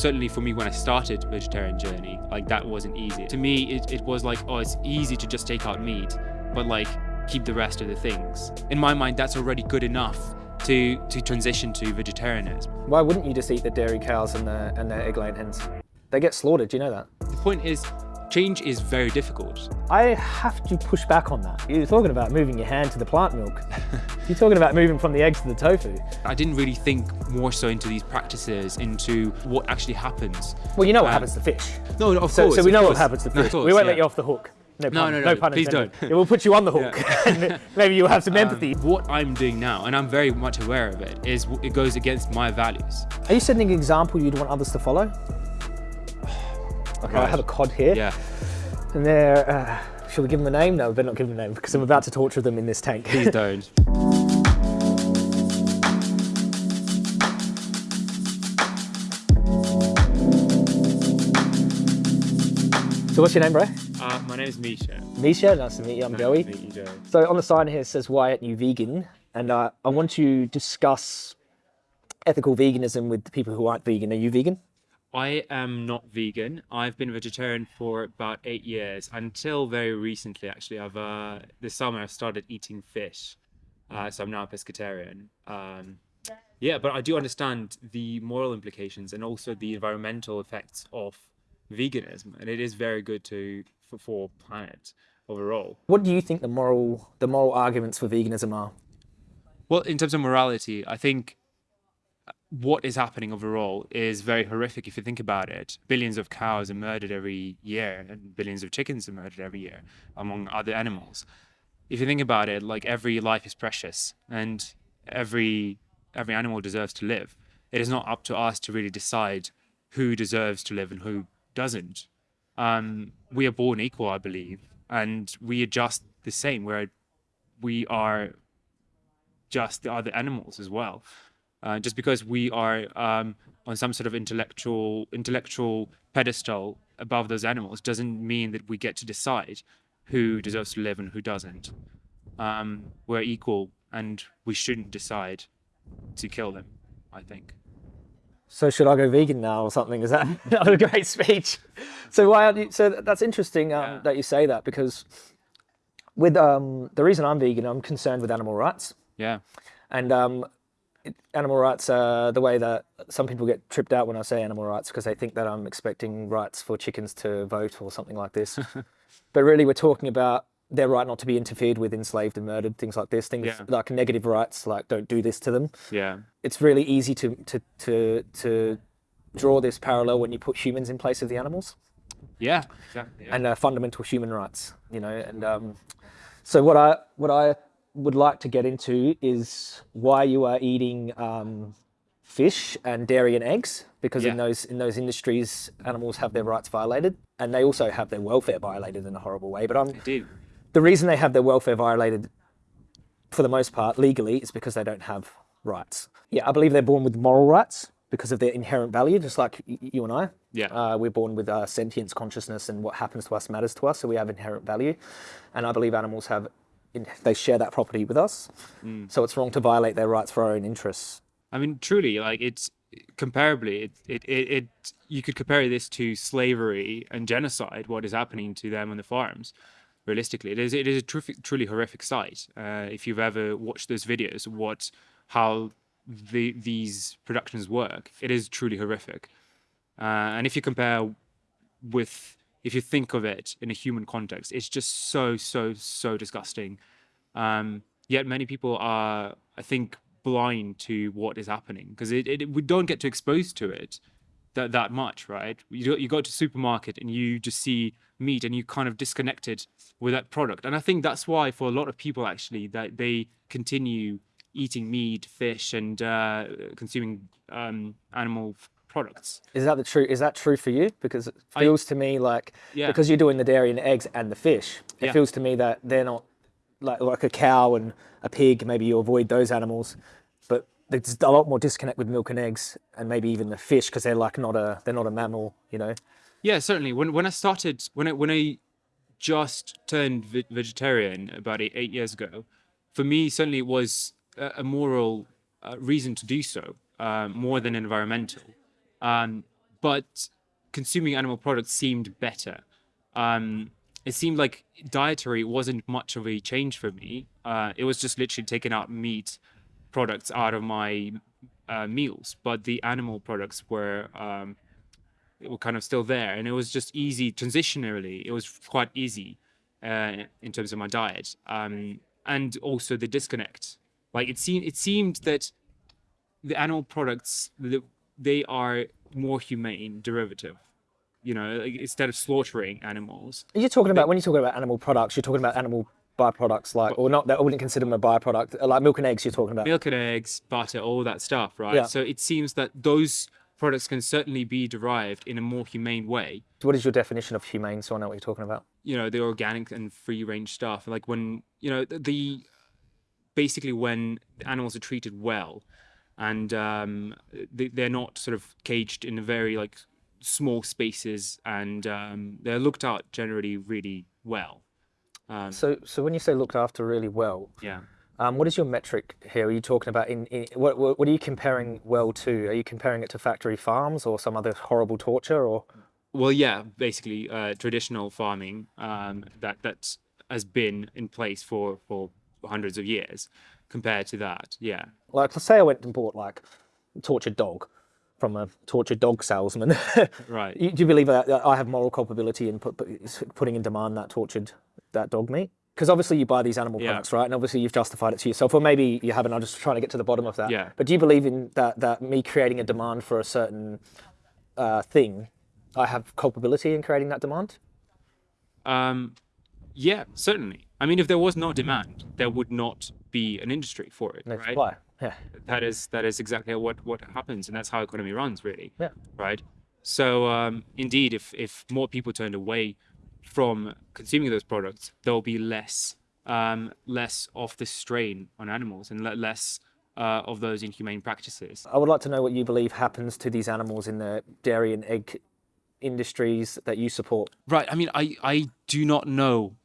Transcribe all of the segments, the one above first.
certainly for me when I started vegetarian journey, like that wasn't easy. To me, it, it was like, oh, it's easy to just take out meat, but like keep the rest of the things. In my mind, that's already good enough to, to transition to vegetarianism. Why wouldn't you just eat the dairy cows and the, and the egg-laying hens? They get slaughtered, do you know that? The point is, change is very difficult. I have to push back on that. You're talking about moving your hand to the plant milk. You're talking about moving from the eggs to the tofu. I didn't really think more so into these practices, into what actually happens. Well, you know what um, happens to fish. No, of so, course. So we know course. what happens to fish. No, we won't yeah. let you off the hook. No, no, no, no, no, please don't. It will put you on the hook. Yeah. Maybe you'll have some empathy. Um, what I'm doing now, and I'm very much aware of it, is it goes against my values. Are you setting an example you'd want others to follow? Okay, right. I have a cod here. Yeah. And they're, uh, should we give them a name? No, we better not give them a name because I'm about to torture them in this tank. Please don't. So what's your name, bro? Uh, my name is Misha. Misha, nice to meet you. I'm nice Joey. To meet you, Joey. So on the sign here it says, why aren't you vegan? And uh, I want to discuss ethical veganism with the people who aren't vegan. Are you vegan? I am not vegan. I've been vegetarian for about eight years. Until very recently, actually, I've uh, this summer I started eating fish, uh, so I'm now a pescatarian. Um, yeah, but I do understand the moral implications and also the environmental effects of veganism, and it is very good to for, for planet overall. What do you think the moral the moral arguments for veganism are? Well, in terms of morality, I think what is happening overall is very horrific if you think about it. Billions of cows are murdered every year and billions of chickens are murdered every year, among other animals. If you think about it, like every life is precious and every every animal deserves to live. It is not up to us to really decide who deserves to live and who doesn't. Um, we are born equal, I believe, and we are just the same. Where we are just the other animals as well. Uh, just because we are um, on some sort of intellectual intellectual pedestal above those animals doesn't mean that we get to decide who deserves to live and who doesn't. Um, we're equal, and we shouldn't decide to kill them. I think. So should I go vegan now or something? Is that, that was a great speech? So why? You, so that's interesting um, yeah. that you say that because with um, the reason I'm vegan, I'm concerned with animal rights. Yeah. And um, animal rights are the way that some people get tripped out when I say animal rights because they think that I'm expecting rights for chickens to vote or something like this. but really we're talking about their right not to be interfered with, enslaved and murdered, things like this, things yeah. like negative rights, like don't do this to them. Yeah. It's really easy to, to, to, to draw this parallel when you put humans in place of the animals. Yeah, exactly. Yeah. And uh, fundamental human rights, you know, and um, so what I, what I would like to get into is why you are eating um, fish and dairy and eggs, because yeah. in those in those industries, animals have their rights violated, and they also have their welfare violated in a horrible way. But I'm the reason they have their welfare violated, for the most part, legally, is because they don't have rights. Yeah, I believe they're born with moral rights because of their inherent value, just like you and I. Yeah. Uh, we're born with uh, sentience, consciousness, and what happens to us matters to us, so we have inherent value. And I believe animals have they share that property with us. Mm. So it's wrong to violate their rights for our own interests. I mean, truly, like it's comparably, it, it, it, it, you could compare this to slavery and genocide, what is happening to them on the farms. Realistically, it is, it is a truly, truly horrific sight. Uh, if you've ever watched those videos, what, how the, these productions work, it is truly horrific. Uh, and if you compare with if you think of it in a human context, it's just so, so, so disgusting. Um, yet many people are, I think, blind to what is happening because it, it, we don't get to expose to it that, that much, right? You, you go to supermarket and you just see meat and you kind of disconnected with that product. And I think that's why for a lot of people actually that they continue eating meat, fish and uh, consuming um, animal products. Is that the true? Is that true for you? Because it feels I, to me like yeah. because you're doing the dairy and eggs and the fish, it yeah. feels to me that they're not like like a cow and a pig. Maybe you avoid those animals, but there's a lot more disconnect with milk and eggs, and maybe even the fish because they're like not a they're not a mammal, you know. Yeah, certainly. When when I started when I when I just turned vegetarian about eight, eight years ago, for me certainly it was a, a moral uh, reason to do so uh, more than environmental. Um, but consuming animal products seemed better. Um, it seemed like dietary wasn't much of a change for me. Uh, it was just literally taking out meat products out of my uh, meals, but the animal products were um, were kind of still there, and it was just easy transitionally. It was quite easy uh, in terms of my diet, um, and also the disconnect. Like it seemed, it seemed that the animal products they are more humane derivative you know like, instead of slaughtering animals you're talking about when you're talking about animal products? You're talking about animal byproducts, like or not? That I wouldn't consider them a byproduct, like milk and eggs. You're talking about. milk and eggs butter all that stuff right Yeah. so it seems that those products can certainly be derived in a more humane way What is your definition of humane? So I know what you're talking about. you know the organic and free range stuff like when you know the, the basically when animals are treated well and um, they, they're not sort of caged in a very like small spaces and um, they're looked out generally really well um, So, so when you say looked after really well, yeah um, what is your metric here? Are you talking about in, in what, what what are you comparing well to? Are you comparing it to factory farms or some other horrible torture or? well yeah basically uh, traditional farming um, that that has been in place for for hundreds of years compared to that yeah Like, let's say I went and bought like a tortured dog from a tortured dog salesman. right Do you believe that, I have moral culpability in put, put, putting in demand that tortured that dog meat? Because obviously you buy these animal Yeah. products, right? And obviously you've justified it to yourself, or maybe you haven't. I'm just trying to get to the bottom of that. Yeah. But do you believe in that? That me creating a demand for a certain uh, thing, I have culpability in creating that demand? Um, yeah, certainly. I mean, if there was no demand, there would not be an industry for it, No right? supply. Yeah. That is that is exactly what what happens, and that's how economy runs, really. Yeah. Right. So um, indeed, if if more people turned away from consuming those products, there will be less um, less of the strain on animals and less uh, of those inhumane practices. I would like to know what you believe happens to these animals in the dairy and egg industries that you support. Right. I mean, I, I do not know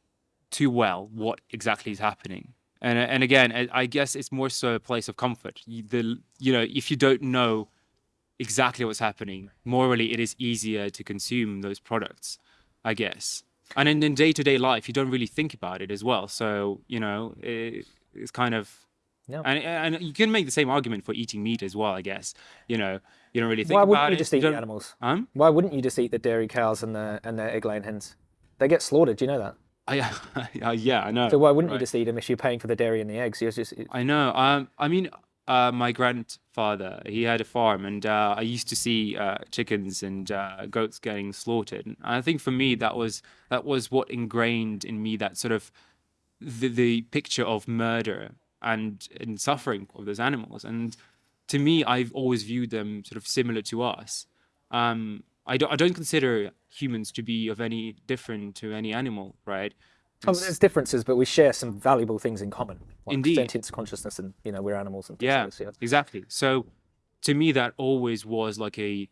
too well what exactly is happening. And, and again, I- guess it's more so a place of comfort. You, the, you know, if you don't know exactly what's happening, morally, it is easier to consume those products, I guess. And in, in day-to-day life, you don't really think about it as well. So, you know, it, it's kind of... Yeah. And, and you can make the same argument for eating meat as well, I guess. You know, you don't really think Why wouldn't you it. just eat the animals? Um? Why wouldn't you just eat the dairy cows and the and the egg laying hens? They get slaughtered. Do you know that? I, yeah, I know. So why wouldn't you Right. just eat them if you're paying for the dairy and the eggs? You're just I know. Um, I mean, uh, my grandfather, he had a farm, and uh, I used to see uh, chickens and uh, goats getting slaughtered. And I think for me, that was that was what ingrained in me that sort of the, the picture of murder and and suffering of those animals. And to me, I've always viewed them sort of similar to us. Um, I don't I don't consider humans to be of any different to any animal, right? Oh, there's differences, but we share some valuable things in common. Like Indeed. Sentience, consciousness, and you know we're animals and things yeah, like yeah. exactly so to me that always was like a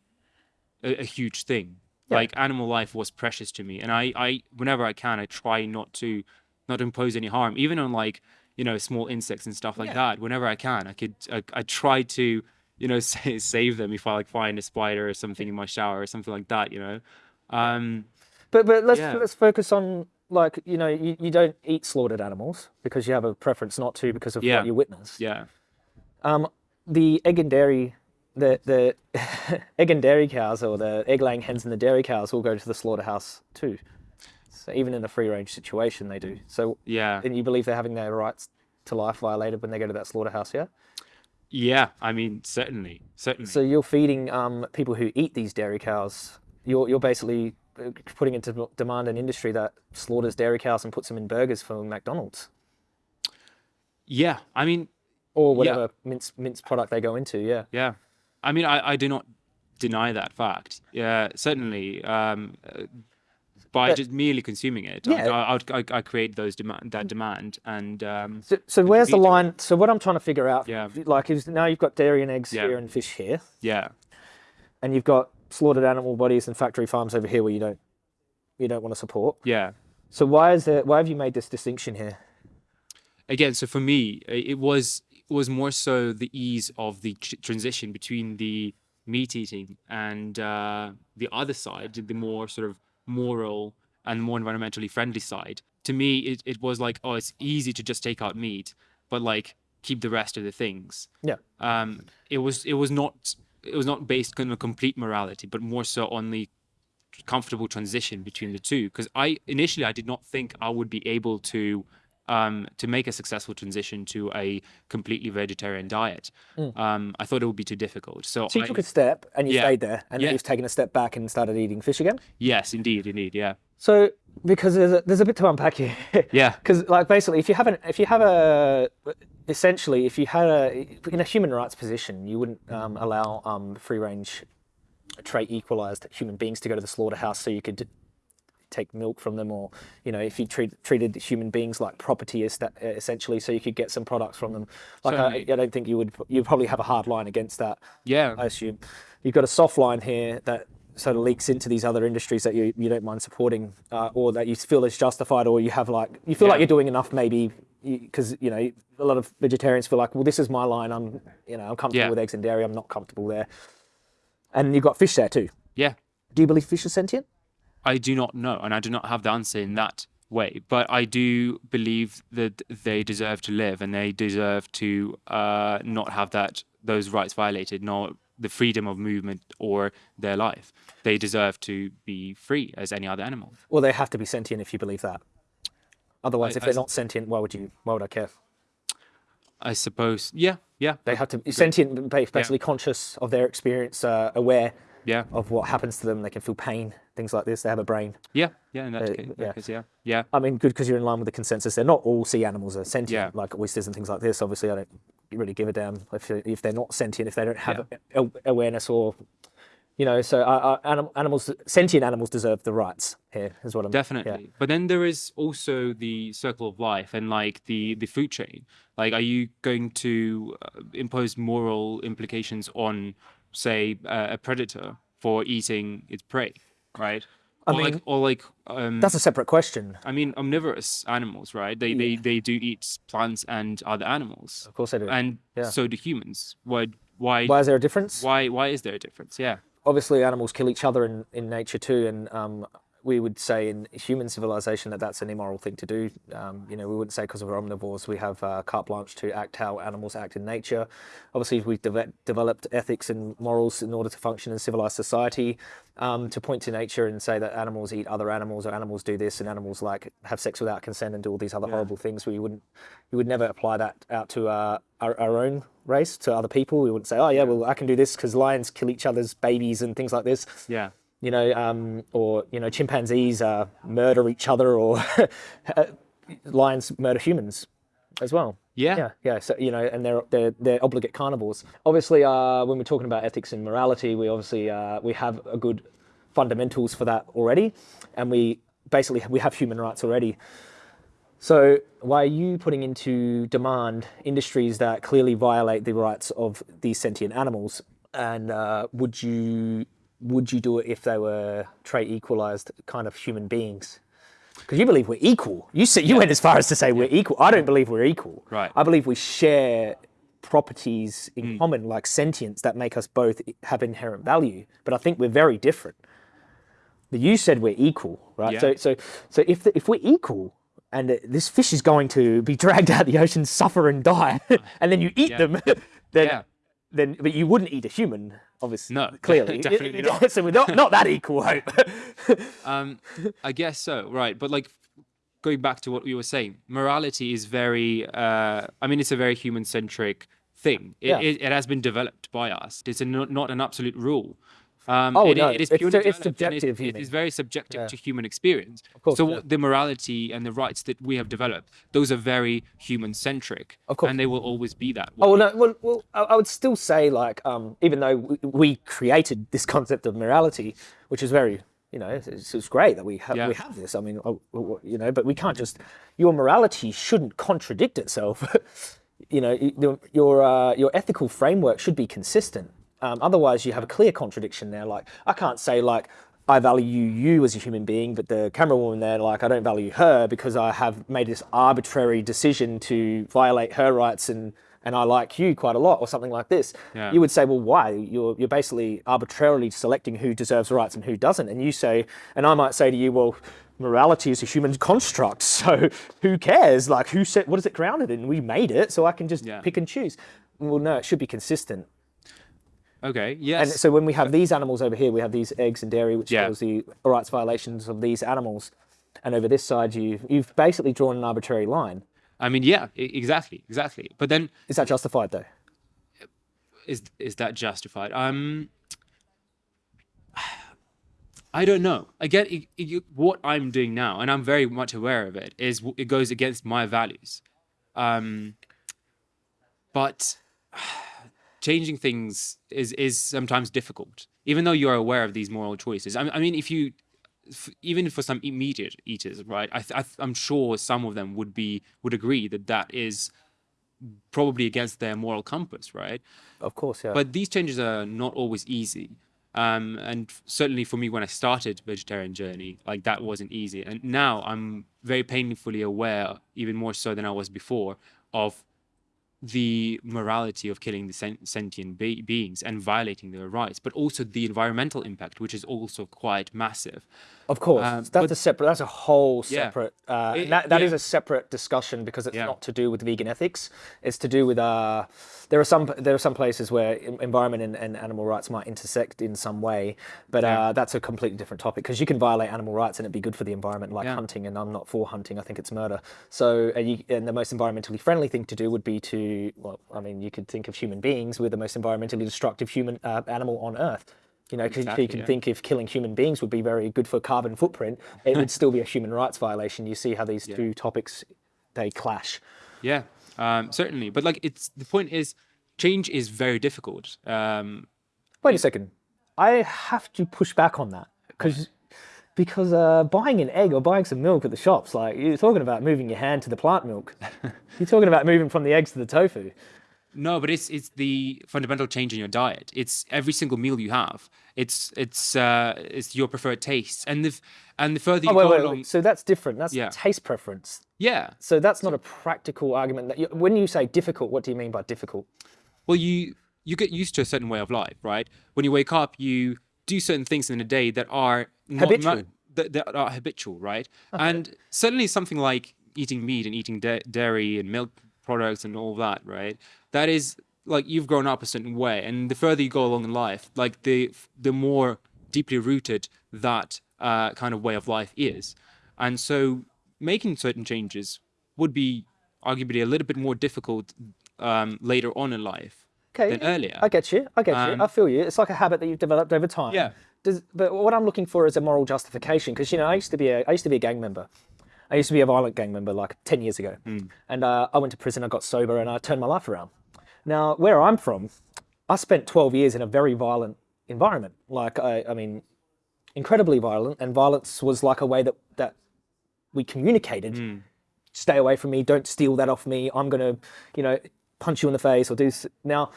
a, a huge thing Yeah. like animal life was precious to me and i i whenever i can i try not to not impose any harm even on like you know small insects and stuff like Yeah. that whenever i can i could I, I try to you know save them if i like find a spider or something in my shower or something like that you know um But but let's Yeah. let's focus on like you know you, you don't eat slaughtered animals because you have a preference not to because of Yeah. what you witnessed. yeah Um, the egg and dairy, the the egg and dairy cows or the egg laying hens and the dairy cows all go to the slaughterhouse too. So even in a free range situation, they do. So yeah and you believe they're having their rights to life violated when they go to that slaughterhouse, yeah? Yeah i mean certainly certainly So you're feeding um, people who eat these dairy cows. You're you're basically uh, putting into demand an industry that slaughters dairy cows and puts them in burgers for McDonald's yeah i mean or whatever mince mince product they go into. Yeah. Yeah, I mean, I, I do not deny that fact. Yeah, certainly. Um, uh, by But- just merely consuming it, Yeah. I, I, I, I create those demand that demand, and um, So, so where's the beat it. line? So what I'm trying to figure out, Yeah. like, is now you've got dairy and eggs Yeah. here and fish here, yeah, and you've got slaughtered animal bodies and factory farms over here where you don't you don't want to support. yeah. So why is there? Why have you made this distinction here? Again, so for me, it was it was more so the ease of the tr- transition between the meat eating, and uh, the other side, the more sort of moral and more environmentally friendly side. To me, it, it was like, oh, it's easy to just take out meat, but like keep the rest of the things. Yeah. Um, it was it was not it was not based on a complete morality, but more so on the comfortable transition between the two. Because I initially I did not think I would be able to um, to make a successful transition to a completely vegetarian diet. Um, I thought it would be too difficult. So, Mm. So you I- took a step and you Yeah. stayed there, and Yeah. you've taken a step back and started eating fish again. yes, indeed, indeed, yeah, So because there's a, there's a bit to unpack here. yeah, Because like basically, if you haven't, if you have a essentially if you had a in a human rights position, you wouldn't um, allow um, free range trait equalized human beings to go to the slaughterhouse so you could take milk from them or you know if you treat, treated human beings like property essentially so you could get some products from them like I, I don't think you would you'd probably have a hard line against that yeah. I assume. You've got a soft line here that sort of leaks into these other industries that you, you don't mind supporting uh, or that you feel is justified or you have like, you feel like you're doing enough maybe because, you know, a lot of vegetarians feel like, well, this is my line. I'm, you know, I'm comfortable Yeah. with eggs and dairy. I'm not comfortable there. And you've got fish there too. yeah. Do you believe fish are sentient? I do not know, and I do not have the answer in that way. But I do believe that they deserve to live, and they deserve to uh, not have that those rights violated, nor the freedom of movement or their life. They deserve to be free as any other animal. Well, they have to be sentient if you believe that. Otherwise, I- if they're s- not sentient, why would you? Why would I care? I suppose. Yeah, yeah, They have to be sentient, ba- basically conscious of their experience, uh, aware yeah, of what happens to them. They can feel pain, things like this. They have a brain. yeah, yeah. In that, Uh, case, yeah. yeah. case, yeah, yeah, I mean, good because you're in line with the consensus. They're not all sea animals are sentient, Yeah. like oysters and things like this. Obviously, I don't really give a damn if if they're not sentient, if they don't have a- awareness or, you know. So, uh, anim- animals, sentient animals, deserve the rights. Here is what I'm. definitely. But then there is also the circle of life and like the the food chain. Like, are you going to uh, impose moral implications on, say, uh, a predator for eating its prey, right? I or like, mean, or like, um, That's a separate question. I mean, omnivorous animals, right? They they they do eat plants and other animals, Of course, they do. and Yeah. so do humans. Why why Why is there a difference? why why is there a difference? Yeah. obviously animals kill each other in, in nature too and um, we would say in human civilization that that's an immoral thing to do. Um, you know we wouldn't say because we're omnivores we have uh, carte blanche to act how animals act in nature. Obviously we've deve- developed ethics and morals in order to function in civilized society um, to point to nature and say that animals eat other animals or animals do this and animals like have sex without consent and do all these other horrible things. We wouldn't we would never apply that out to uh, our, our own race to other people. We wouldn't say oh yeah well i can do this because lions kill each other's babies and things like this. Yeah. You know um, or you know chimpanzees uh, murder each other or lions murder humans as well Yeah. yeah yeah so you know and they're they're, they're obligate carnivores obviously uh, when we're talking about ethics and morality we obviously uh, we have a good fundamentals for that already and we basically we have human rights already so why are you putting into demand industries that clearly violate the rights of these sentient animals? And uh, would you would you do it if they were trait equalized kind of human beings? Because you believe we're equal. You said you went as far as to say we're equal. I don't mm. believe we're equal. Right. I believe we share properties in mm. common, like sentience, that make us both have inherent value. But I think we're very different. But you said we're equal, right? Yeah. So, so, so if the, if we're equal, and this fish is going to be dragged out of the ocean, suffer and die, and then you eat Yeah. them, then, Yeah. Then, but you wouldn't eat a human, obviously. No, clearly, definitely not. so we're not, not that equal, I hope. Um, I guess so, right? But like going back to what we were saying, morality is very. Uh, I mean, it's a very human-centric thing. It, Yeah. it, it has been developed by us. It's a, not, not an absolute rule. Um, Oh, it, no, it is it's- purely it's and subjective, It, it very subjective to human experience. course, so yeah. the morality and the rights that we have developed, those are very human-centric. Of course. and they will always be that. way. Oh no, well, well, I would still say like, um, even though we, created this concept of morality, which is very, you know, it's, it's great that we have Yeah. we have this. I mean, oh, oh, you know, but we can't just your morality shouldn't contradict itself. you know, your your, uh, your ethical framework should be consistent. Um, otherwise, you have a clear contradiction there. Like, I can't say like. I value you as a human being, but the camera woman there, like, I don't value her because I have made this arbitrary decision to violate her rights and and I like you quite a lot, or something like this, Yeah. you would say, well, why? You're you're basically arbitrarily selecting who deserves rights and who doesn't. And you say, and I might say to you, well, morality is a human construct, so who cares? Like, who said what is it grounded in? We made it, so I can just Yeah. pick and choose. Well, no, it should be consistent. Okay. Yes. And so when we have these animals over here, we have these eggs and dairy, which Yeah. shows the rights violations of these animals. And over this side, you you've basically drawn an arbitrary line. I mean, yeah, exactly, exactly. But then, Is that justified though? is is that justified? Um, I don't know. Again, it, it, what I'm doing now, and I'm very much aware of it, is it goes against my values. Um, but changing things is is sometimes difficult, even though you are aware of these moral choices. I, I mean, if you f- even for some immediate eaters, right? I, th- I th- I'm sure some of them would be would agree that that is probably against their moral compass, right? Of course, yeah. But these changes are not always easy. Um, and certainly for me, when I started vegetarian journey, like that wasn't easy. And now I'm very painfully aware, even more so than I was before, of the morality of killing the sen- sentient be- beings and violating their rights, but also the environmental impact, which is also quite massive. Of course, Um, that's a separate. That's a whole Yeah. separate. Uh, It- that that is yeah. a separate discussion because it's Yeah. not to do with vegan ethics. It's to do with. Uh, there are some there are some places where environment and, and animal rights might intersect in some way, but Yeah. uh, that's a completely different topic because you can violate animal rights and it'd be good for the environment, like Yeah. hunting. And I'm not for hunting. I think it's murder. So, uh, you, and the most environmentally friendly thing to do would be to. Well, I mean, you could think of human beings. We're the most environmentally destructive human uh, animal on Earth. You know, 'cause Exactly, you can yeah. think if killing human beings would be very good for carbon footprint, it would still be a human rights violation. You see how these two topics they clash. Yeah, um, certainly. But like, it's the point is, change is very difficult. Um, Wait a second, I have to push back on that because because uh, buying an egg or buying some milk at the shops, like you're talking about moving your hand to the plant milk, you're talking about moving from the eggs to the tofu. No, but it's it's the fundamental change in your diet. It's every single meal you have. It's it's uh it's your preferred taste, and the and the further you Oh, wait, go wait, along, wait. So that's different. That's Yeah. taste preference. yeah. So that's not a practical argument. That you, when you say difficult, what do you mean by difficult? Well, you you get used to a certain way of life, right? When you wake up, you do certain things in a day that are not Habitual. that, that are habitual, right? And certainly something like eating meat and eating da- dairy and milk products and all that, right? That is like you've grown up a certain way, and the further you go along in life, like the the more deeply rooted that uh, kind of way of life is, and so making certain changes would be arguably a little bit more difficult um, later on in life Okay. than earlier. I get you. I get you. I feel you. It's like a habit that you've developed over time. Um, Yeah. Does, but what I'm looking for is a moral justification because you know I used to be a I used to be a gang member. I used to be a violent gang member like 10 years ago. Hmm. And uh, I went to prison, I got sober, and I turned my life around. Now, where I'm from, I spent 12 years in a very violent environment. Like, I, I mean, incredibly violent. And violence was like a way that, that we communicated Hmm. stay away from me, don't steal that off me, I'm going to, you know, punch you in the face or do this. Now,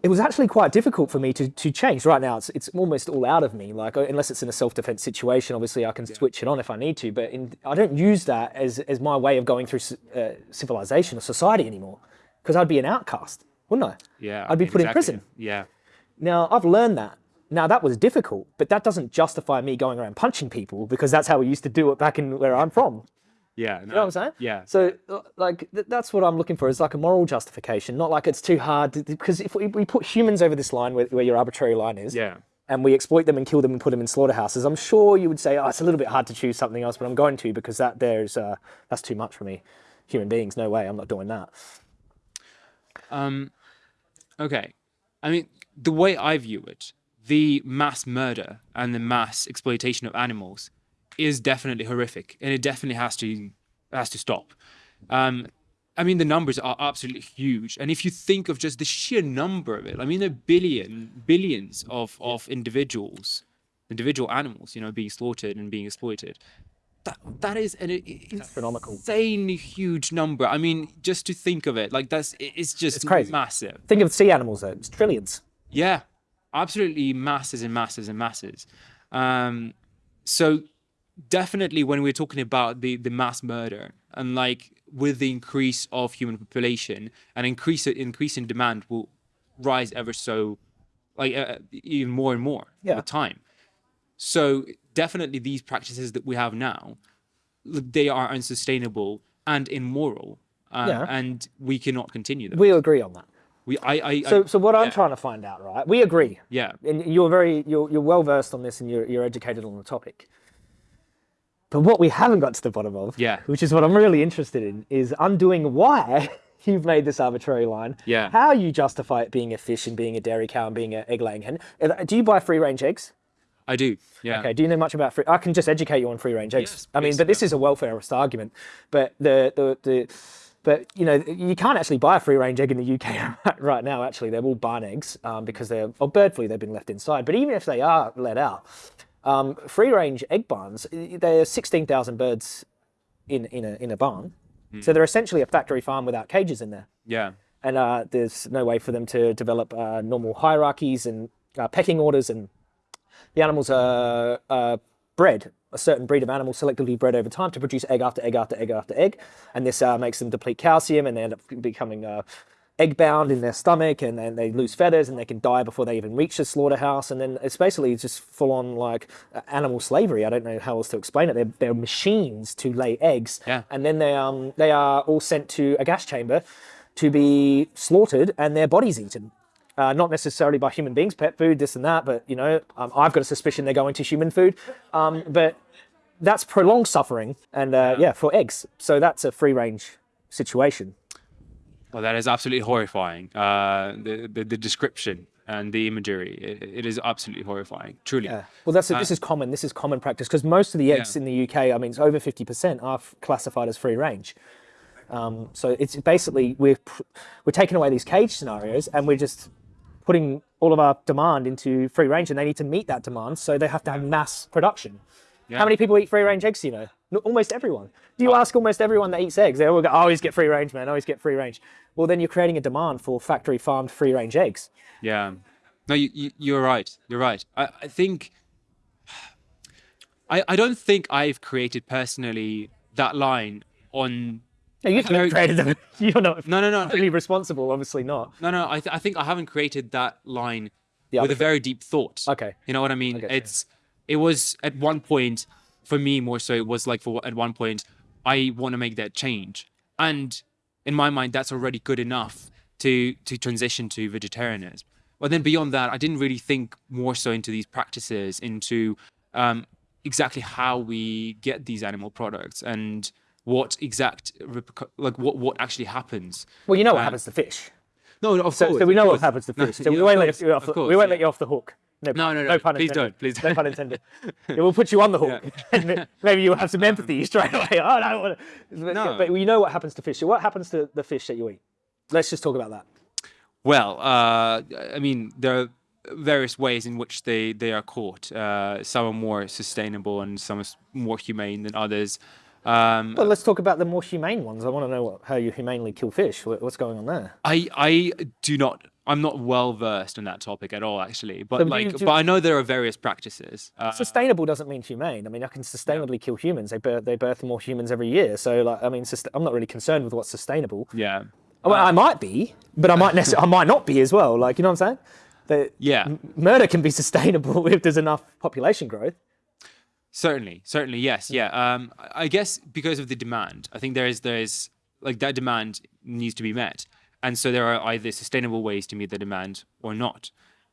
it was actually quite difficult for me to, to change. Right now, it's, it's almost all out of me. Like, unless it's in a self-defense situation, obviously I can switch it on if I need to. But in, I don't use that as, as my way of going through uh, civilization or society anymore, because I'd be an outcast, wouldn't I? Yeah, I'd be put in prison. Yeah, Now, I've learned that. Now, that was difficult, but that doesn't justify me going around punching people because that's how we used to do it back in where I'm from. yeah. You know what I'm saying? Yeah. So, like, th- that's what I'm looking for is like a moral justification, not like it's too hard. to- Because if we, we put humans over this line where, where your arbitrary line is, Yeah. and we exploit them and kill them and put them in slaughterhouses, I'm sure you would say, oh, it's a little bit hard to choose something else, but I'm going to because that there's uh, that's too much for me. Human beings, no way, I'm not doing that. Um, okay. I mean, the way I view it, the mass murder and the mass exploitation of animals is definitely horrific, and it definitely has to has to stop. Um, I mean, the numbers are absolutely huge, and if you think of just the sheer number of it, I mean, a billion, billions of of individuals, individual animals, you know, being slaughtered and being exploited. That that is an Astronomical. insanely huge number. I mean, just to think of it, like that's it's just it's crazy. massive. Think of sea animals though, it's trillions. Yeah, absolutely masses and masses and masses. Um, so definitely when we're talking about the the mass murder and like with the increase of human population and increase increase in demand will rise ever so like uh, even more and more Yeah. with time. So definitely these practices that we have now, they are unsustainable and immoral, uh, Yeah. and we cannot continue them. We agree on that. We, I, I, So, I so what I'm trying to find out, right? We agree, yeah, and you're very, you're, you're well versed on this, and you're, you're educated on the topic. But what we haven't got to the bottom of, Yeah. which is what I'm really interested in, is undoing why you've made this arbitrary line. Yeah. How you justify it being a fish and being a dairy cow and being an egg laying hen. Uh, Do you buy free range eggs? I do. Yeah. Okay, do you know much about free? I can just educate you on free range eggs. Yes, I mean, but this is a welfarist argument. But the, the the but you know you can't actually buy a free range egg in the UK right now. Actually, they're all barn eggs um, because they're or bird flu. They've been left inside. But even if they are let out, um, free range egg barns, there are sixteen thousand birds in in a in a barn. So they're essentially a factory farm without cages in there Yeah. and uh, there's no way for them to develop uh, normal hierarchies and uh, pecking orders, and the animals are uh, bred a certain breed of animal selectively bred over time to produce egg after egg after egg after egg, and this uh, makes them deplete calcium, and they end up becoming uh, egg bound in their stomach, and then they lose feathers, and they can die before they even reach the slaughterhouse, and then it's basically just full on like animal slavery. I don't know how else to explain it. They're, they're machines to lay eggs, Yeah. and then they um they are all sent to a gas chamber to be slaughtered and their bodies eaten. Uh, not necessarily by human beings, pet food, this and that, but you know, um, I've got a suspicion they're going to human food. Um, but that's prolonged suffering, and uh, yeah, for eggs. So that's a free range situation. Well, that is absolutely horrifying. Uh, the, the the description and the imagery, it, it is absolutely horrifying. Truly. Yeah. Well, that's this is common. This is common practice because most of the eggs Yeah. in the UK, I mean, it's over fifty percent are classified as free range. Um, so it's basically we're we're taking away these cage scenarios and we're just putting all of our demand into free range, and they need to meet that demand, so they have to have mass production. Yeah. How many people eat free range eggs? You know, almost everyone. Do you oh. ask almost everyone that eats eggs? They all go, "I always get free range, man. I always get free range." Well, then you're creating a demand for factory farmed free range eggs. Yeah. No, you, you you're right. You're right. I, I think I I don't think I've created personally that line on No, you haven't created them. You're not no no no really responsible. Obviously not. no no I th- I think I haven't created that line Yeah, with a very deep thought. Okay. You know what I mean? you. it's it was at one point for me more so it was like for at one point I want to make that change. And in my mind that's already good enough to to transition to vegetarianism. But then beyond that, I didn't really think more so into these practices, into um, exactly how we get these animal products and what exact like what what actually happens. Well, you know what Uh, happens to fish. No, no, of So, course. so we know what happens to No, fish. So yeah, we won't let course, you off. of The, we won't yeah. let you off the hook. No, no, no, pun please intended. don't, please don't. No pun intended. it will put you on the hook. and maybe you'll have some empathy straight away. Oh, I don't want to. No. but we know what happens to fish. So what happens to the fish that you eat? Let's just talk about that. Well, uh, I mean, there are various ways in which they, they are caught. Uh, some are more sustainable and some are more humane than others. Um, Well, let's talk about the more humane ones. I want to know what, how you humanely kill fish. What's going on there? I I do not. I'm not well versed on that topic at all, actually. But So like, you- but I know there are various practices. Uh, Sustainable doesn't mean humane. I mean, I can sustainably kill humans. They birth, they birth more humans every year. So, like, I mean, I'm not really concerned with what's sustainable. yeah, Well, I might be, but I might necess- I might not be as well. Like, you know what I'm saying? Yeah. murder can be sustainable if there's enough population growth. Certainly, certainly, yes, yeah. Um, I guess because of the demand, I think there is there is like that demand needs to be met, and so there are either sustainable ways to meet the demand or not.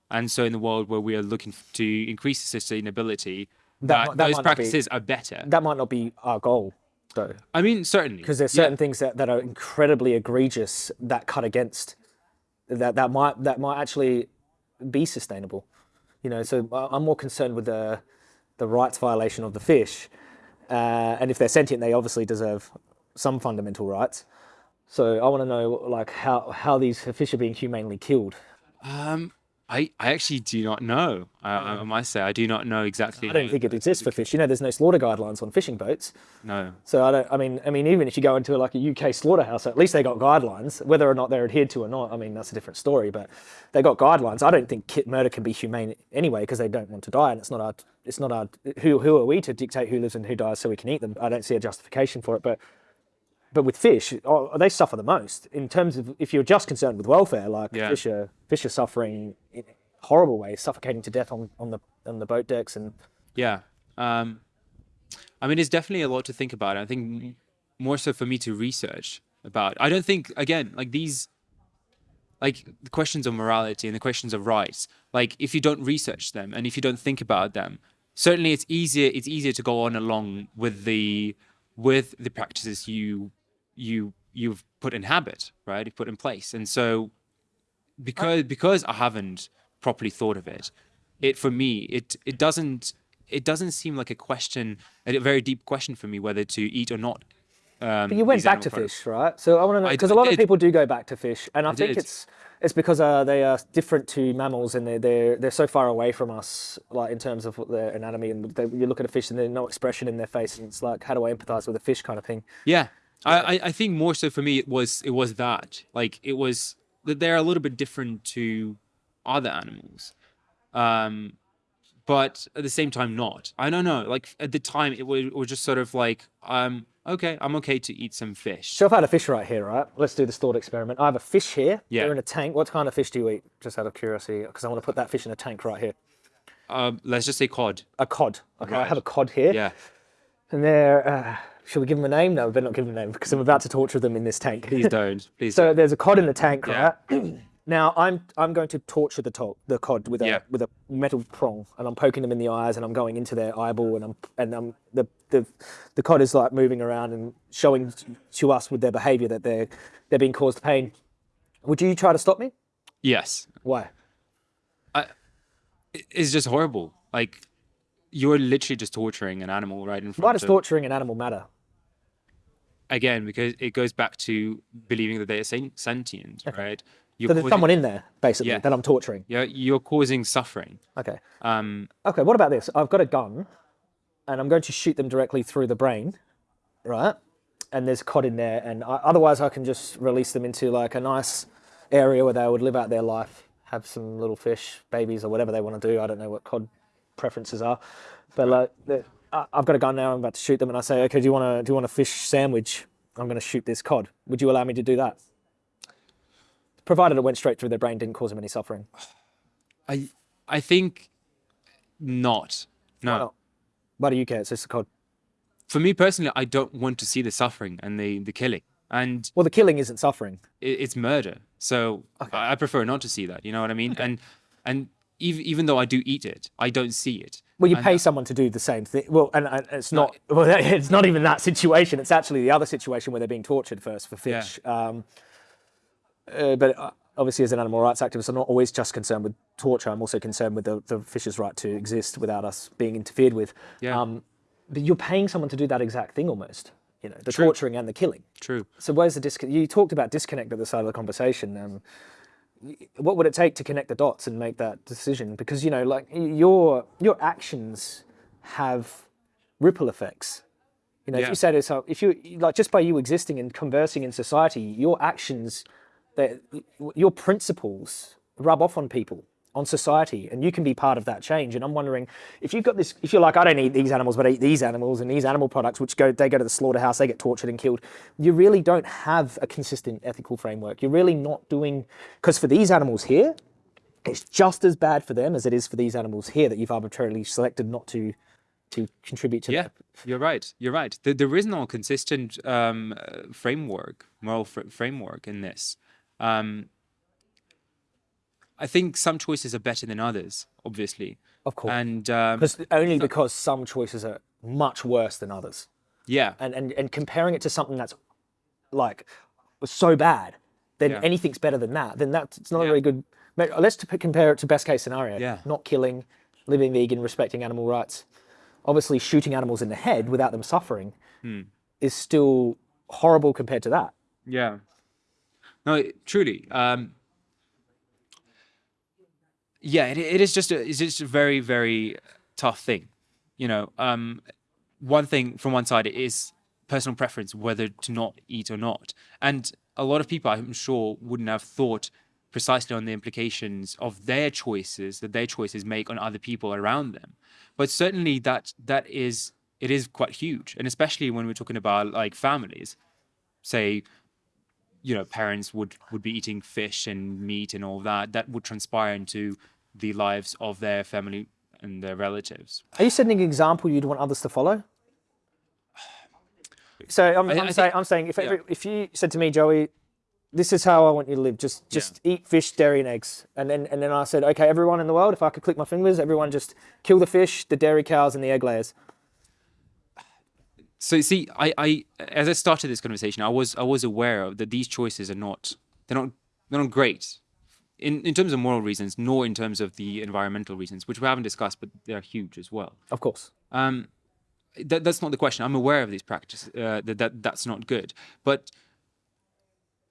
And so, in the world where we are looking to increase sustainability, That that, that those not be- practices are better. That might not be our goal, though, I mean, certainly, because there's yeah. certain things that, that are incredibly egregious that cut against that that might that might actually be sustainable. You know, so I- I'm more concerned with the the rights violation of the fish, uh, and if they're sentient, they obviously deserve some fundamental rights. So I want to know like how how these fish are being humanely killed. Um, I I actually do not know. I, I must say, I do not know exactly. I don't think it exists for fish. You know, there's no slaughter guidelines on fishing boats. No. So I don't. I mean, I mean, even if you go into like a UK slaughterhouse, at least they got guidelines. Whether or not they're adhered to or not, I mean, that's a different story. But they got guidelines. I don't think kit murder can be humane anyway because they don't want to die, and it's not our. It's not our. Who who are we to dictate who lives and who dies so we can eat them? I don't see a justification for it. But but with fish, oh, they suffer the most in terms of if you're just concerned with welfare. Like Yeah. fish are fish are suffering in horrible ways, suffocating to death on, on the on the boat decks, and Yeah. Um, I mean, it's definitely a lot to think about. I think more so for me to research about. I don't think again like these, like the questions of morality and the questions of rights. Like if you don't research them and if you don't think about them, certainly it's easier. It's easier to go on along with the with the practices you you you've put in habit, right? You've put in place, and so because because I haven't properly thought of it, it for me it it doesn't it doesn't seem like a question a very deep question for me whether to eat or not. Um, But you went back to products. fish, right? So I want to know because a lot of people do go back to fish, and I, think did. it's it's because uh, they are different to mammals, and they're they're they're so far away from us, like in terms of their anatomy. And they, you look at a fish, and there's no expression in their face, and it's like, how do I empathize with a fish, kind of thing. Yeah, I, I I think more so for me it was it was that like it was that they're a little bit different to other animals, um, but at the same time not. I don't know. Like at the time it was, it was just sort of like um okay I'm okay to eat some fish. So if I had a fish right here, right? Let's do this thought experiment. I have a fish here. Yeah. They're in a tank. What kind of fish do you eat? Just out of curiosity, because I want to put that fish in a tank right here. Um, let's just say cod. A cod. Okay, I have a cod here. Yeah. And they're. Uh, should we give them a name? No, we better not give them a name because I'm about to torture them in this tank. Please don't. Please. So don't. there's a cod in the tank, Yeah. right? now I'm I'm going to torture the to- the cod with a Yeah. with a metal prong, and I'm poking them in the eyes, and I'm going into their eyeball, and I'm and I'm the the the cod is like moving around and showing to us with their behaviour that they're they're being caused pain. Would you try to stop me? Yes. Why? It- It's just horrible. Like you're literally just torturing an animal right in front Why does of torturing an animal matter? Again because it goes back to believing that they are sen- sentient, right? You're So there's causing- someone in there basically Yeah. that I'm torturing. you're, you're causing suffering. Okay. Um, Okay, what about this? I've got a gun and I'm going to shoot them directly through the brain, right? And there's cod in there, and I, otherwise I can just release them into like a nice area where they would live out their life, have some little fish, babies, or whatever they want to do. I don't know what cod preferences are, but like, I've got a gun now. I'm about to shoot them, and I say, okay, do you want to do you want a fish sandwich? I'm going to shoot this cod. Would you allow me to do that? Provided it went straight through their brain, didn't cause them any suffering. I I think not. No. Why not? Why do you care? It's just a cod. For me personally, I don't want to see the suffering and the the killing, and Well, the killing isn't suffering. it, it's murder. So I, I prefer not to see that. You know what I mean? And and even even though I do eat it, I don't see it. Well, you And- pay someone to do the same thing. Well, and, and it's not. Well, it's not even that situation. It's actually the other situation where they're being tortured first for Yeah. fish. Um, uh, but uh, obviously, as an animal rights activist, I'm not always just concerned with torture. I'm also concerned with the, the fish's right to exist without us being interfered with. Yeah. Um, but you're paying someone to do that exact thing almost. You know, the True. torturing and the killing. True. So where's the disconnect? You talked about disconnect at the start of the conversation. Um, what would it take to connect the dots and make that decision? Because you know, like your your actions have ripple effects. You know, if you say to yourself, if you like, just by you existing and conversing in society, your actions, that your principles rub off on people, on society, and you can be part of that change. And I'm wondering if you've got this, if you're like, I don't eat these animals, but I eat these animals and these animal products, which go, they go to the slaughterhouse, they get tortured and killed. You really don't have a consistent ethical framework. You're really not doing, because for these animals here, it's just as bad for them as it is for these animals here that you've arbitrarily selected not to to contribute to. Yeah, their- you're right. You're right. There, there is no consistent um, framework, moral fr- framework in this. Um, I think some choices are better than others, obviously, of course. and um, only because some choices are much worse than others. yeah, and, and, and comparing it to something that's like so bad, then Yeah. anything's better than that. Then that's it's not a Yeah. very good. Let's to compare it to best case scenario. Yeah. Not killing, living vegan, respecting animal rights. Obviously, shooting animals in the head without them suffering Hmm. is still horrible compared to that. yeah. No, it- truly. Um, yeah, it, it is just a, it's just a very very tough thing. You know, um, one thing from one side is personal preference whether to not eat or not, and a lot of people I'm sure wouldn't have thought precisely on the implications of their choices that their choices make on other people around them. But certainly that that is it is quite huge, and especially when we're talking about like families say, you know, parents would would be eating fish and meat and all that, that would transpire into the lives of their family and their relatives. Are you setting an example you'd want others to follow? So I'm, I- I'm I saying, think- I'm saying if, yeah. every, if you said to me, Joey, this is how I want you to live. Just just eat fish, dairy, and eggs. And then and then I said, okay, everyone in the world, if I could click my fingers, everyone just kill the fish, the dairy cows, and the egg layers. So see, I, I as I started this conversation, I was I was aware of that these choices are not they're not they're not great in in terms of moral reasons, nor in terms of the environmental reasons, which we haven't discussed, but they're huge as well. Of course. Um, that, that's not the question. I'm aware of these practices. Uh, that, that that's not good. But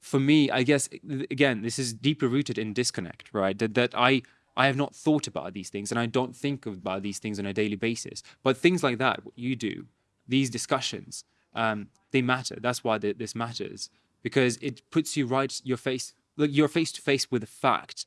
for me, I guess again, this is deeply rooted in disconnect, right? That that I I have not thought about these things, and I don't think about these things on a daily basis. But things like that, what you do, these discussions, um, they matter. That's why th- this matters because it puts you right your face, like you're face to face with the fact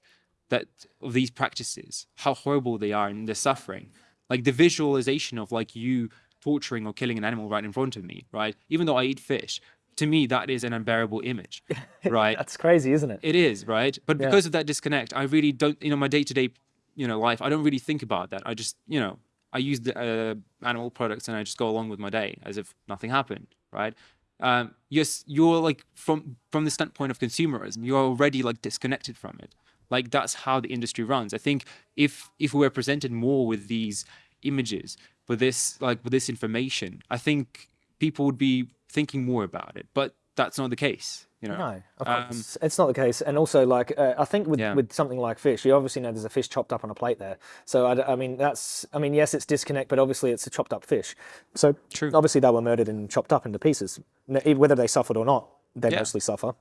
that of these practices, how horrible they are and the suffering, like the visualization of like you torturing or killing an animal right in front of me, right? Even though I eat fish, to me that is an unbearable image, right? That's crazy, isn't it? It is, right? But Yeah. because of that disconnect, I really don't, you know, my day to day, you know, life, I don't really think about that. I just, you know, I use the uh, animal products and I just go along with my day as if nothing happened, right? Um, yes, you're like from from the standpoint of consumerism, you're already like disconnected from it. Like that's how the industry runs. I think if if we were presented more with these images, with this like with this information, I think people would be thinking more about it. But that's not the case, you know. No, Um, it's not the case. And also, like, uh, I think with, Yeah. with something like fish, you obviously know there's a fish chopped up on a plate there. So, I mean, that's, I mean, yes, it's disconnect, but obviously it's a chopped up fish. So, True. obviously they were murdered and chopped up into pieces. Whether they suffered or not, they Yeah. mostly suffer.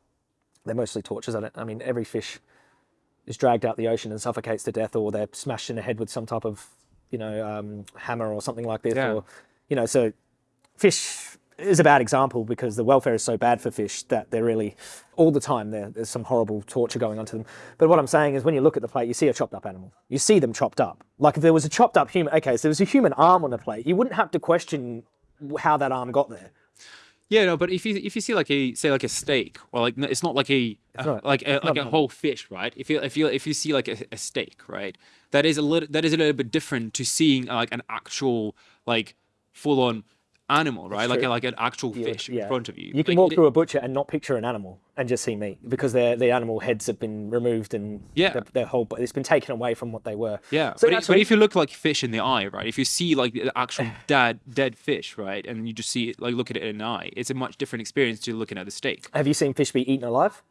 They're mostly tortures. I, don't, I mean, every fish is dragged out the ocean and suffocates to death, or they're smashed in the head with some type of, you know, um, hammer or something like this. Yeah. Or, you know, so fish is a bad example because the welfare is so bad for fish that they're really all the time there, there's some horrible torture going on to them. But what I'm saying is when you look at the plate, you see a chopped up animal. You see them chopped up. Like if there was a chopped up human, okay, so there was a human arm on the plate, you wouldn't have to question how that arm got there. Yeah, no, but if you if you see like a say like a steak or like it's not like a, a- not- like a, like a whole fish, right? If you if you if you see like a, a steak, right, that is a little that is a little bit different to seeing like an actual like full on animal, right? Like a, like an actual fish in front of you. You can Like, walk through a butcher and not picture an animal and just see meat because their the animal heads have been removed and Yeah. their, their whole it's been taken away from what they were. Yeah, So but, i- that's but if you look like fish in the eye, right? If you see like the actual dead dead fish, right, and you just see it, like look at it in an eye, it's a much different experience to looking at the steak. Have you seen fish be eaten alive?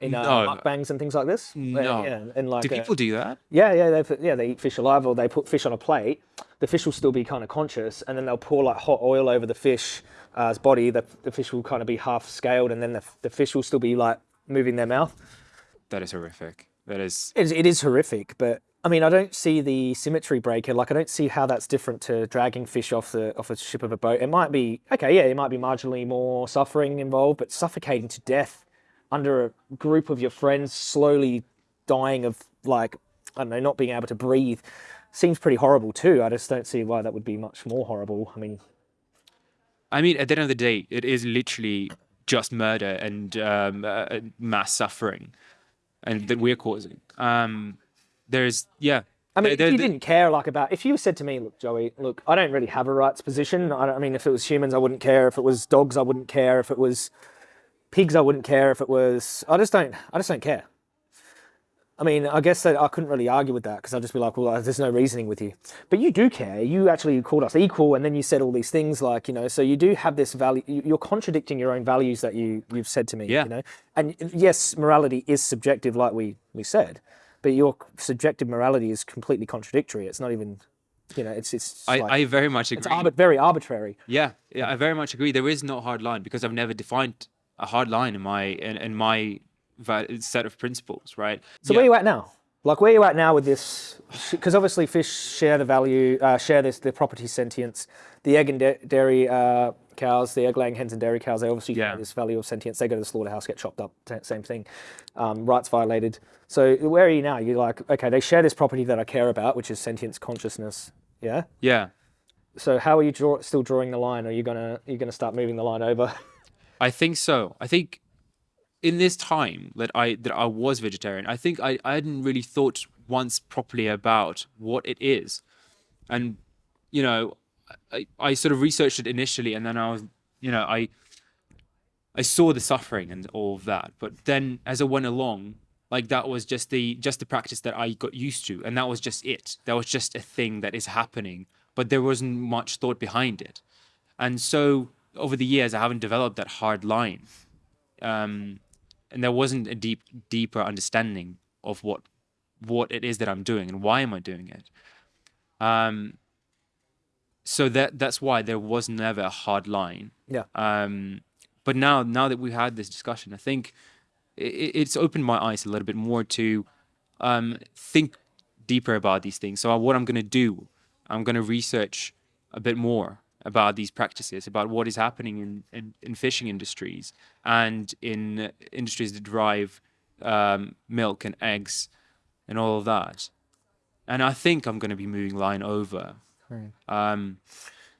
In uh, No. mukbangs and things like this? No. Yeah, and like Do uh, people do that? Yeah, yeah, they yeah they eat fish alive, or they put fish on a plate. The fish will still be kind of conscious, and then they'll pour like hot oil over the fish's body. The, the fish will kind of be half scaled, and then the, the fish will still be like moving their mouth. That is horrific. That is It is, it is horrific, but I mean, I don't see the symmetry breaker. Like, I don't see how that's different to dragging fish off the off a ship of a boat. It might be okay, yeah, it might be marginally more suffering involved, but suffocating to death under a group of your friends, slowly dying of like I don't know, not being able to breathe, seems pretty horrible too. I just don't see why that would be much more horrible. I mean, I mean, at the end of the day, it is literally just murder and um, uh, mass suffering, and that we're causing. Um, there's yeah. I mean, there- if you didn't care like about, if you said to me, look, Joey, look, I don't really have a rights position. I, don't, I mean, if it was humans, I wouldn't care. If it was dogs, I wouldn't care. If it was pigs, I wouldn't care. If it was, I just don't, I just don't care. I mean, I guess that I couldn't really argue with that because I'd just be like, well, there's no reasoning with you. But you do care. You actually called us equal, and then you said all these things like, you know, so you do have this value. you- You're contradicting your own values that you you've said to me. Yeah. You know, and yes, morality is subjective, like we we said, but your subjective morality is completely contradictory. It's not even, you know, it's it's I, like, I very much agree. it's arbit- very arbitrary. Yeah, yeah, I very much agree. There is no hard line because I've never defined a hard line in my in, in my set of principles, right? So where are you at now? Like where are you at now with this? Because obviously fish share the value, uh, share this the property sentience. The egg and da- dairy uh, cows, the egg laying hens and dairy cows, they obviously Yeah. share this value of sentience. They go to the slaughterhouse, get chopped up, t- same thing. Um, rights violated. So where are you now? You're like, okay, they share this property that I care about, which is sentience, consciousness. Yeah. Yeah. So how are you draw- still drawing the line? Are you gonna are you gonna start moving the line over? I think so. I think in this time that I that I was vegetarian, I think I, I hadn't really thought once properly about what it is. And you know, I, I sort of researched it initially and then I was you know, I I saw the suffering and all of that. But then as I went along, like that was just the just the practice that I got used to. And that was just it. That was just a thing that is happening. But there wasn't much thought behind it. And so over the years I haven't developed that hard line. Um, and there wasn't a deep deeper understanding of what what it is that I'm doing and why am I doing it. Um, so that that's why there was never a hard line. Yeah. Um, but now now that we've had this discussion, I think it, it's opened my eyes a little bit more to um, think deeper about these things. So what I'm going to do, I'm going to research a bit more about these practices, about what is happening in, in, in fishing industries and in industries that drive um, milk and eggs and all of that. And I think I'm going to be moving line over. Um,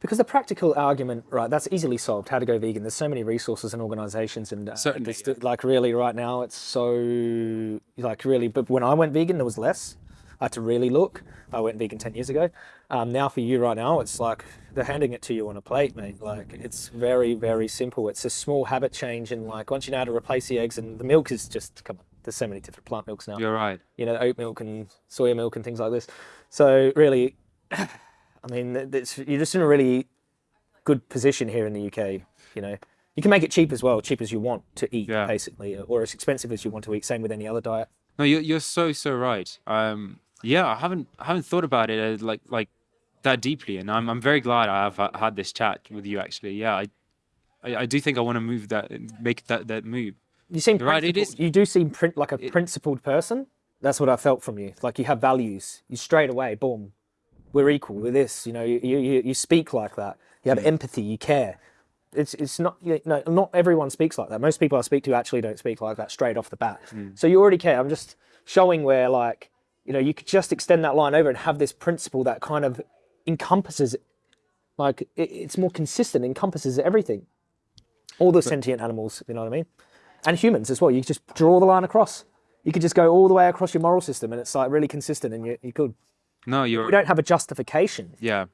Because the practical argument, right, that's easily solved. How to go vegan. There's so many resources and organizations, and uh, Certainly, yeah. like really right now, it's so like really. But when I went vegan, there was less. I had to really look. I went vegan ten years ago. Um, now for you right now, it's like they're handing it to you on a plate, mate. Like it's very very simple. It's a small habit change, and like once you know how to replace the eggs and the milk is just come on. There's so many different plant milks now you're right. you know, oat milk and soya milk and things like this. So really, I mean, you're just in a really good position here in the UK. You know, you can make it cheap as well, cheap as you want to eat, Yeah. basically, or as expensive as you want to eat. Same with any other diet. No, you're you're so so right. Um, yeah, I haven't I haven't thought about it uh, like like that deeply, and I'm I'm very glad I have ha- had this chat with you. Actually, yeah, I I, I do think I want to move that make that that move. You seem right, it is- You do seem print like a principled person. That's what I felt from you. Like you have values. You straight away, boom, we're equal. We're this. You know, you you, you speak like that. You have Hmm. empathy. You care. It's it's not you know not everyone speaks like that. Most people I speak to actually don't speak like that straight off the bat. Hmm. So you already care. I'm just showing where like you know you could just extend that line over and have this principle that kind of encompasses like it, it's more consistent, encompasses everything. All the sentient animals, you know what I mean? And humans as well. You just draw the line across. You could just go all the way across your moral system and it's like really consistent and you, you could. No, you're We don't have a justification. yeah.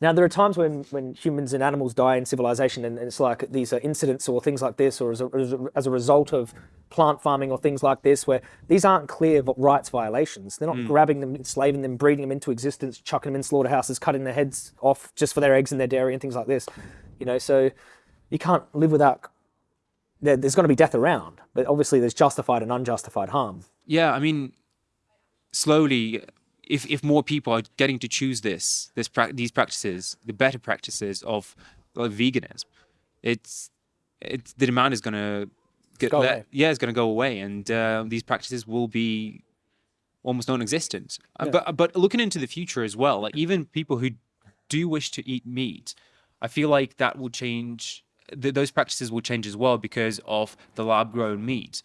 Now, there are times when, when humans and animals die in civilization, and, and it's like these are incidents or things like this, or as a, as, a, result of plant farming or things like this, where these aren't clear rights violations. They're not hmm. grabbing them, enslaving them, breeding them into existence, chucking them in slaughterhouses, cutting their heads off just for their eggs and their dairy and things like this. You know, so you can't live without. There, there's going to be death around, but obviously there's justified and unjustified harm. Yeah, I mean, slowly, if if more people are getting to choose this this prac these practices, the better practices of like, veganism, it's it's the demand is gonna get Go away. yeah, it's gonna go away, and uh, these practices will be almost non-existent. Uh, but but looking into the future as well, like even people who do wish to eat meat, I feel like that will change. Th- those practices will change as well because of the lab-grown meat.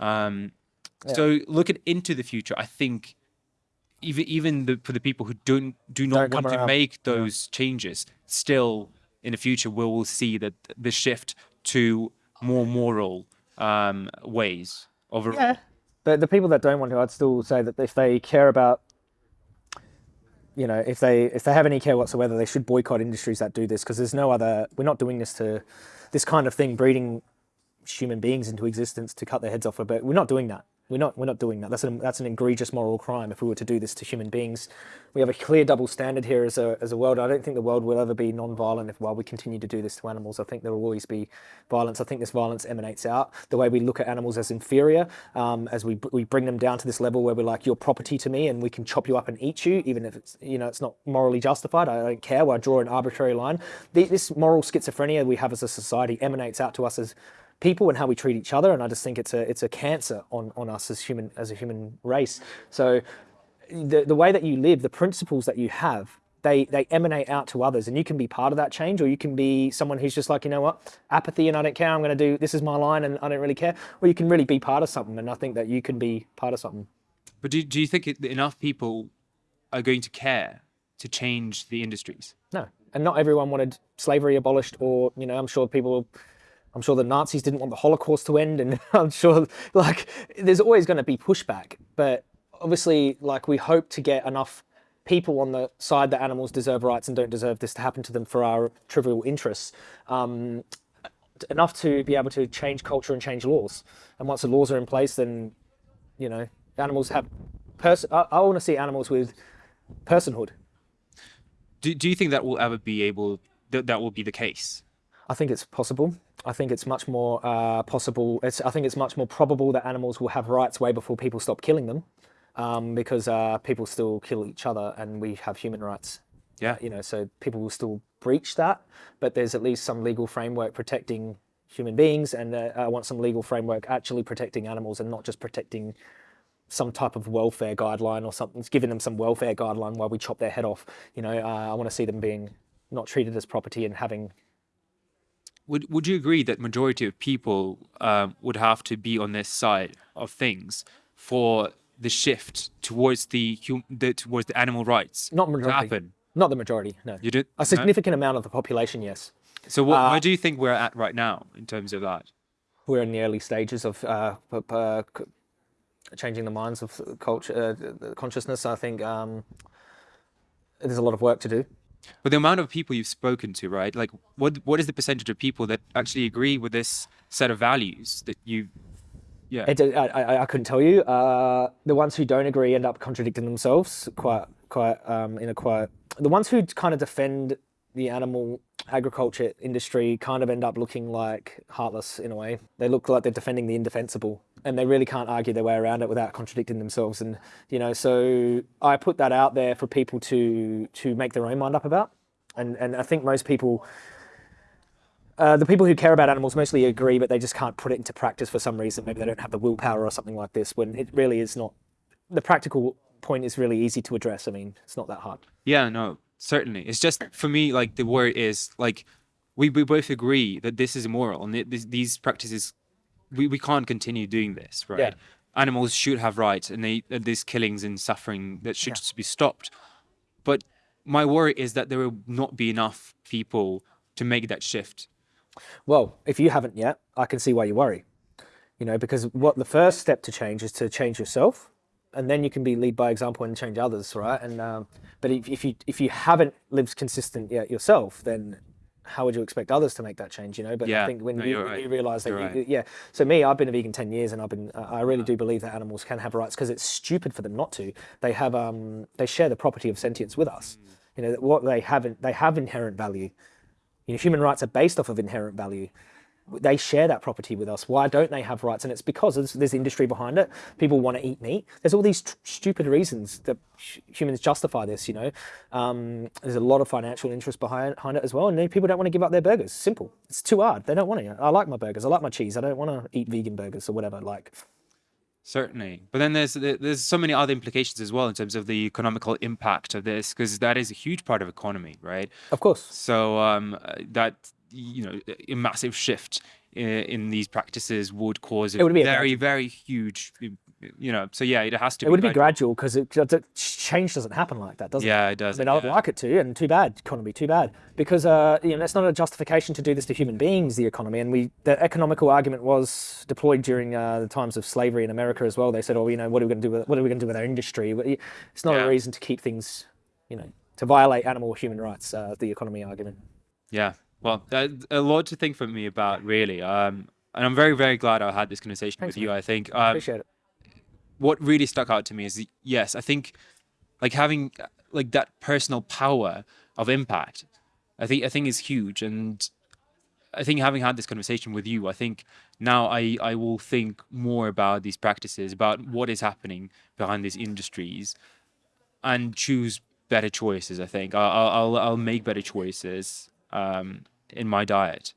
Um, So looking into the future, I think even even the, for the people who don't do not Don't want to around. make those changes, still in the future we will see that the shift to more moral um, ways of Yeah. But the people that don't want to, I'd still say that if they care about, you know, if they if they have any care whatsoever, they should boycott industries that do this because there's no other. We're not doing this to this kind of thing, breeding human beings into existence to cut their heads off. But we're not doing that. We're not. We're not doing that. That's an that's an egregious moral crime if we were to do this to human beings. We have a clear double standard here as a as a world. I don't think the world will ever be non-violent if while we continue to do this to animals. I think there will always be violence. I think this violence emanates out the way we look at animals as inferior, um, as we we bring them down to this level where we're like you're property to me and we can chop you up and eat you, even if it's you know it's not morally justified. I don't care. I draw an arbitrary line. The, this moral schizophrenia we have as a society emanates out to us as people and how we treat each other and i just think it's a it's a cancer on on us as human as a human race. So the the way that you live the principles that you have they they emanate out to others and you can be part of that change or you can be someone who's just like you know what? Apathy and i don't care i'm going to do this is my line and i don't really care. Or you can really be part of something and i think that you can be part of something. But do, do you think it, enough people are going to care to change the industries? no. And not everyone wanted slavery abolished or you know i'm sure people I'm sure the Nazis didn't want the Holocaust to end, and I'm sure like there's always going to be pushback. But obviously, like we hope to get enough people on the side that animals deserve rights and don't deserve this to happen to them for our trivial interests. Um, enough to be able to change culture and change laws. And once the laws are in place, then you know animals have person. I, I want to see animals with personhood. Do, do you think that will ever be able that that will be the case? I think it's possible. I think it's much more uh, possible. It's, I think it's much more probable that animals will have rights way before people stop killing them, um, because uh, people still kill each other and we have human rights. Yeah. You know, so people will still breach that, but there's at least some legal framework protecting human beings, and uh, I want some legal framework actually protecting animals and not just protecting some type of welfare guideline or something, it's giving them some welfare guideline while we chop their head off. You know, uh, I want to see them being not treated as property and having would Would you agree that majority of people um, would have to be on this side of things for the shift towards the, hum, the towards the animal rights not to majority, happen? not the majority. No, You did a significant amount of the population. Yes, So what, uh, where do you think we're at right now in terms of that? we're in the early stages of uh, changing the minds of culture, uh, consciousness. I think um, there's a lot of work to do. But the amount of people you've spoken to, right? Like, what what is the percentage of people that actually agree with this set of values that you? Yeah. It, I, I, couldn't tell you. Uh, the ones who don't agree end up contradicting themselves quite, quite um, in a quite. The ones who kind of defend the animal agriculture industry kind of end up looking like heartless in a way. They look like they're defending the indefensible, and they really can't argue their way around it without contradicting themselves. And you know, so I put that out there for people to to make their own mind up about. And and I think most people uh, the people who care about animals mostly agree, but they just can't put it into practice for some reason. Maybe they don't have the willpower or something like this. When it really is not. The practical point is really easy to address. I mean, it's not that hard. Yeah, no, certainly. It's just for me, like the word is like we, we both agree that this is immoral and it, this, these practices we, we can't continue doing this, right? Yeah. Animals should have rights, and they uh, these killings and suffering that should just be stopped. But my worry is that there will not be enough people to make that shift. Well, if you haven't yet, I can see why you worry. You know, because what the first step to change is to change yourself, and then you can be lead by example and change others, right? And um, but if, if you if you haven't lived consistent yet yourself, then how would you expect others to make that change? You know, but Yeah, I think when no, you, right. you realize that, You're right. yeah. So me, I've been a vegan ten years, and I've been uh, I really do believe that animals can have rights because it's stupid for them not to. They have um they share the property of sentience with us. Mm. You know, what they haven't, they have inherent value. You know, human rights are based off of inherent value. They share that property with us. Why don't they have rights? And it's because there's, there's industry behind it. People want to eat meat. There's all these stupid reasons that hu- humans justify this. You know, um, there's a lot of financial interest behind, behind it as well. And people don't want to give up their burgers. Simple. It's too hard. They don't want to. I like my burgers. I like my cheese. I don't want to eat vegan burgers or whatever. Like, Certainly, but then there's there's so many other implications as well in terms of the economical impact of this, because that is a huge part of economy, right? of course. So um, uh, that you know a massive shift in, in these practices would cause a, would be very very huge you know so yeah it has to It would be gradual. because it, 'cause it- change doesn't happen like that, does it? yeah it does I mean, I would yeah. like it to, and too bad, economy, too bad, because uh, you know that's not a justification to do this to human beings, the economy. And we, the economical argument was deployed during uh, the times of slavery in America as well. They said, "Oh, you know, what are we going to do with what are we going to do with our industry?" It's not Yeah. a reason to keep things, you know, to violate animal or human rights. Uh, the economy argument. Yeah, well, that, a lot to think for me about, really. Um, and I'm very, very glad I had this conversation Thanks, with you. I think um, Appreciate it. what really stuck out to me is the, yes, I think like having uh, like that personal power of impact, I think I think is huge. And I think having had this conversation with you, I think now I I will think more about these practices, about what is happening behind these industries, and choose better choices. I think I'll I'll I'll, I'll make better choices um, in my diet.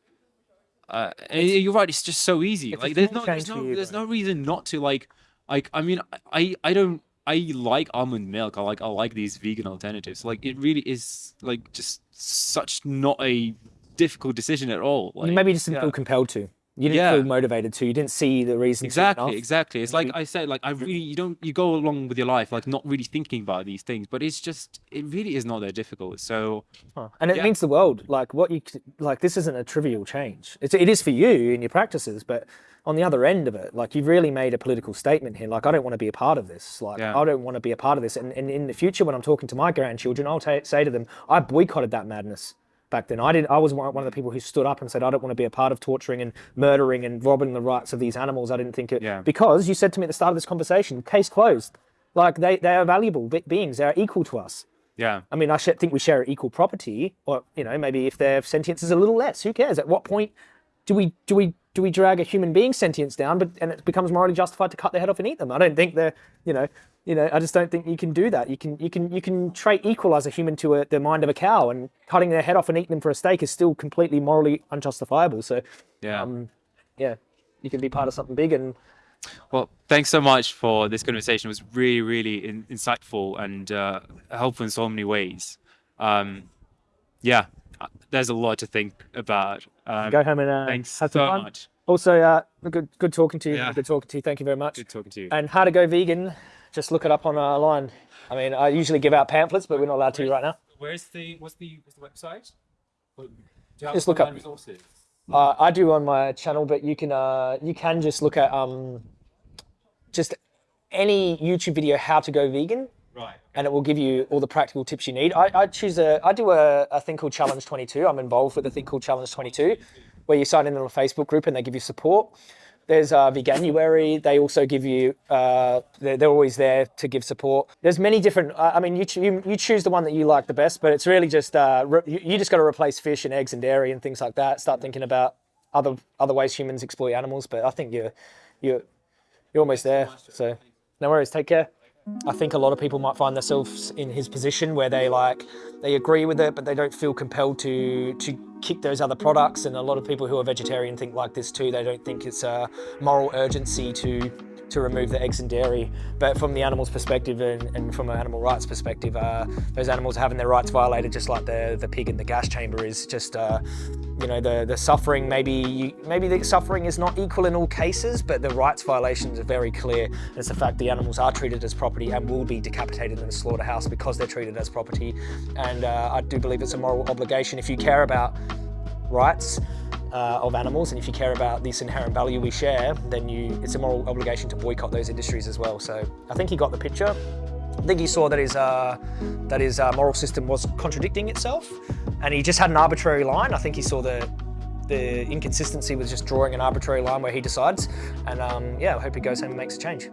Uh, you're right. It's just so easy. It's Like there's no there's no you, there's bro. no reason not to like like I mean I I don't I like almond milk. I like I like these vegan alternatives. Like it really is like just such not a difficult decision at all. Like, maybe just didn't yeah. feel compelled to. You didn't Yeah. feel motivated to. You didn't see the reason. Exactly, exactly. It's like mm-hmm. I said, like I really, you don't, you go along with your life, like not really thinking about these things, but it's just, it really is not that difficult. So Huh. And it Yeah. means the world. Like what you like, this isn't a trivial change. It's, it is for you in your practices, but on the other end of it, like you've really made a political statement here. Like I don't want to be a part of this. Like Yeah. I don't want to be a part of this. And, and in the future, when I'm talking to my grandchildren, I'll say to them, I boycotted that madness back then. I didn't. I was one of the people who stood up and said, I don't want to be a part of torturing and murdering and robbing the rights of these animals. I didn't think it Yeah. because you said to me at the start of this conversation, case closed. Like they, they are valuable be- beings. They are equal to us. yeah, I mean, I think we share equal property, or you know, maybe if their sentience is a little less, who cares? At what point do we do we do we drag a human being's sentience down, but and it becomes morally justified to cut their head off and eat them? I don't think they're, you know, you know, I just don't think you can do that. You can you can you can trait equal as a human to a, the mind of a cow, and cutting their head off and eating them for a steak is still completely morally unjustifiable. So, yeah. um, yeah, you can be part of something big and Well, thanks so much for this conversation. It was really, really in, insightful and uh, helpful in so many ways. Um, yeah, uh, there's a lot to think about. Um, go home and uh, thanks have so some fun. much. Also, uh, good good talking to you. Yeah. Good talking to you. Thank you very much. Good talking to you. And how to go vegan, just look it up on our line. I mean, I usually give out pamphlets, but we're not allowed to right now. Where's the what's the what's the website? Do Just look up- resources. Uh, I do on my channel, but you can uh, you can just look at um, just any YouTube video how to go vegan, Right. and it will give you all the practical tips you need. I, I choose a I do a, a thing called Challenge 22. I'm involved with a thing called Challenge 22, where you sign in on a Facebook group and they give you support. There's uh, Veganuary. They also give you. Uh, they're, they're always there to give support. There's many different. Uh, I mean, you, you you choose the one that you like the best, but it's really just uh, you, you just got to replace fish and eggs and dairy and things like that. Start thinking about other other ways humans exploit animals. But I think you're you're you're almost there. So no worries. Take care. I think a lot of people might find themselves in his position where they like they agree with it, but they don't feel compelled to to kick those other products. And a lot of people who are vegetarian think like this too. They don't think it's a moral urgency to to remove the eggs and dairy. But from the animal's perspective and, and from an animal rights perspective, uh, those animals are having their rights violated, just like the the pig in the gas chamber is. Just uh, you know the the suffering. Maybe you, maybe the suffering is not equal in all cases, but the rights violations are very clear. And it's the fact the animals are treated as property and will be decapitated in a slaughterhouse because they're treated as property. And uh, I do believe it's a moral obligation if you care about rights uh, of animals and if you care about this inherent value we share, then you it's a moral obligation to boycott those industries as well. So I think he got the picture. I think he saw that his uh, that his uh, moral system was contradicting itself, and he just had an arbitrary line. I think he saw the the inconsistency with just drawing an arbitrary line where he decides. And um, yeah, I hope he goes home and makes a change.